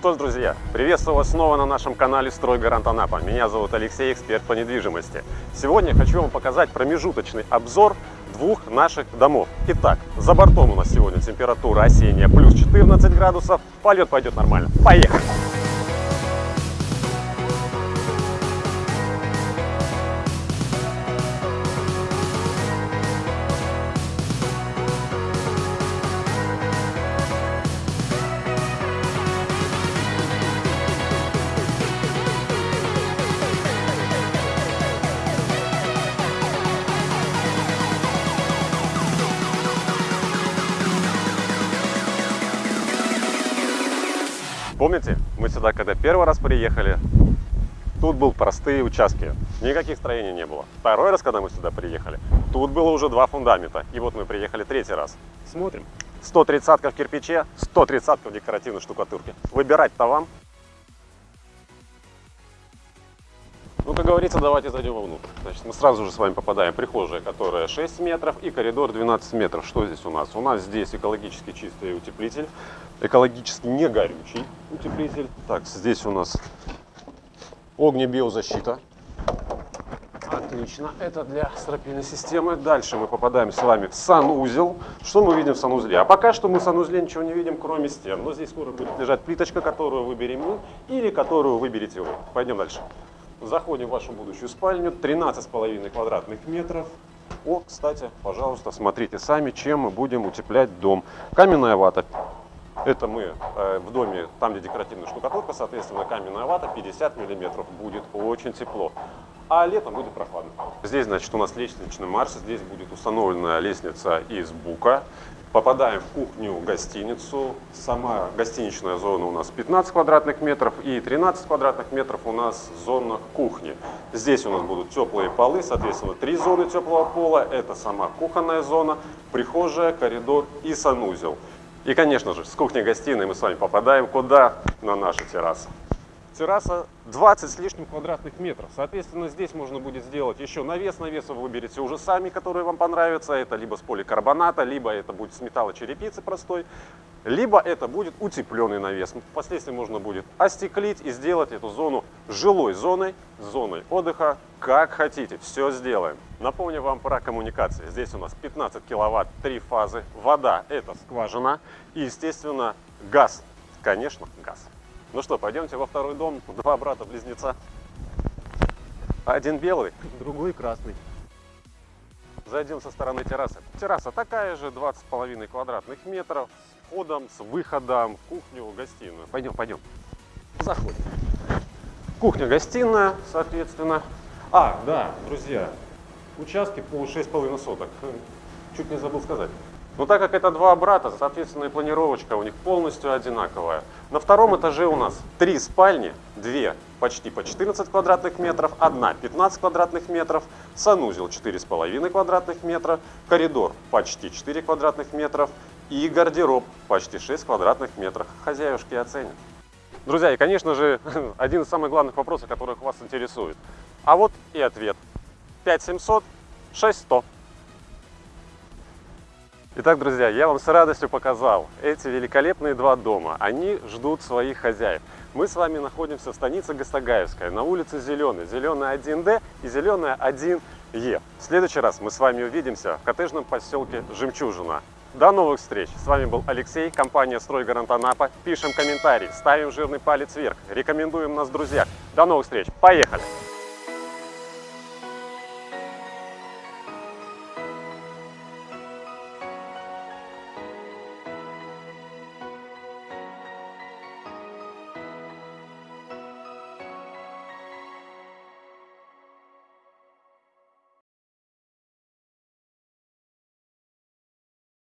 что ж, друзья, приветствую вас снова на нашем канале «Стройгарант Анапа». Меня зовут Алексей, эксперт по недвижимости. Сегодня хочу вам показать промежуточный обзор двух наших домов. Итак, за бортом у нас сегодня температура осенняя плюс 14 градусов. Полет пойдет нормально. Поехали! Помните, мы сюда, когда первый раз приехали, тут был простые участки, никаких строений не было. Второй раз, когда мы сюда приехали, тут было уже два фундамента. И вот мы приехали третий раз. Смотрим. 130 в кирпиче, 130 в декоративной штукатурке. Выбирать-то вам. Как говорится, давайте зайдем вовнутрь. Значит, мы сразу же с вами попадаем в прихожая, которая 6 метров, и коридор 12 метров. Что здесь у нас? У нас здесь экологически чистый утеплитель, экологически не горючий утеплитель. Так, здесь у нас огнебиозащита. Отлично, это для стропильной системы. Дальше мы попадаем с вами в санузел. Что мы видим в санузле? А пока что мы в санузле ничего не видим, кроме стен. Но здесь скоро будет лежать плиточка, которую выберем мы, или которую выберете вы. Пойдем дальше. Заходим в вашу будущую спальню, 13,5 квадратных метров. О, кстати, пожалуйста, смотрите сами, чем мы будем утеплять дом. Каменная вата. Это мы э, в доме, там где декоративная штукатурка, соответственно, каменная вата 50 миллиметров. Будет очень тепло. А летом будет прохладно. Здесь, значит, у нас лестничный марш. Здесь будет установлена лестница из бука. Попадаем в кухню-гостиницу. Сама гостиничная зона у нас 15 квадратных метров и 13 квадратных метров у нас зона кухни. Здесь у нас будут теплые полы, соответственно, три зоны теплого пола. Это сама кухонная зона, прихожая, коридор и санузел. И, конечно же, с кухни-гостиной мы с вами попадаем куда? На нашу террасу терраса 20 с лишним квадратных метров. Соответственно, здесь можно будет сделать еще навес. Навес вы выберете уже сами, который вам понравится. Это либо с поликарбоната, либо это будет с металлочерепицы простой, либо это будет утепленный навес. Впоследствии можно будет остеклить и сделать эту зону жилой зоной, зоной отдыха, как хотите. Все сделаем. Напомню вам про коммуникации. Здесь у нас 15 киловатт, три фазы. Вода – это скважина. И, естественно, газ. Конечно, газ. Ну что, пойдемте во второй дом. Два брата-близнеца. Один белый, другой красный. Зайдем со стороны террасы. Терраса такая же, 20,5 квадратных метров, с входом, с выходом, кухню, гостиную. Пойдем, пойдем. Заходим. Кухня-гостиная, соответственно. А, да, друзья, участки по 6,5 соток. Чуть не забыл сказать. Но так как это два брата, соответственно, и планировочка у них полностью одинаковая. На втором этаже у нас три спальни, две почти по 14 квадратных метров, одна 15 квадратных метров, санузел 4,5 квадратных метра, коридор почти 4 квадратных метров и гардероб почти 6 квадратных метров. Хозяюшки оценят. Друзья, и, конечно же, один из самых главных вопросов, которых вас интересует. А вот и ответ. 5700, 6100. Итак, друзья, я вам с радостью показал эти великолепные два дома. Они ждут своих хозяев. Мы с вами находимся в станице Гастагаевская, на улице Зеленый, Зеленая 1Д и Зеленая 1Е. В следующий раз мы с вами увидимся в коттеджном поселке Жемчужина. До новых встреч! С вами был Алексей, компания «Стройгарант Анапа». Пишем комментарии, ставим жирный палец вверх, рекомендуем нас в друзьях. До новых встреч! Поехали!